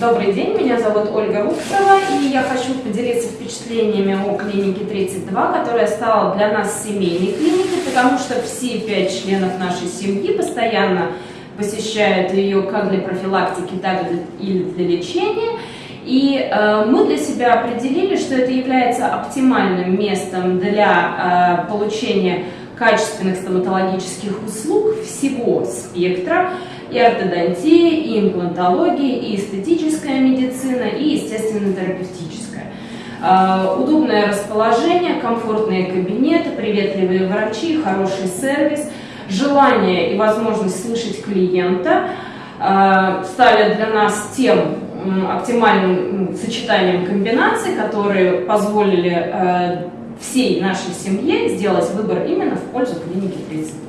Добрый день, меня зовут Ольга Рубцева, и я хочу поделиться впечатлениями о клинике 32, которая стала для нас семейной клиникой, потому что все пять членов нашей семьи постоянно посещают ее как для профилактики, так и для лечения. И э, мы для себя определили, что это является оптимальным местом для э, получения качественных стоматологических услуг всего спектра и ортодонтия, и имплантология, и эстетическая медицина, и, естественно, терапевтическая. Э, удобное расположение, комфортные кабинеты, приветливые врачи, хороший сервис, желание и возможность слышать клиента э, стали для нас тем оптимальным сочетанием комбинаций, которые позволили э, всей нашей семье сделать выбор именно в пользу клиники 32.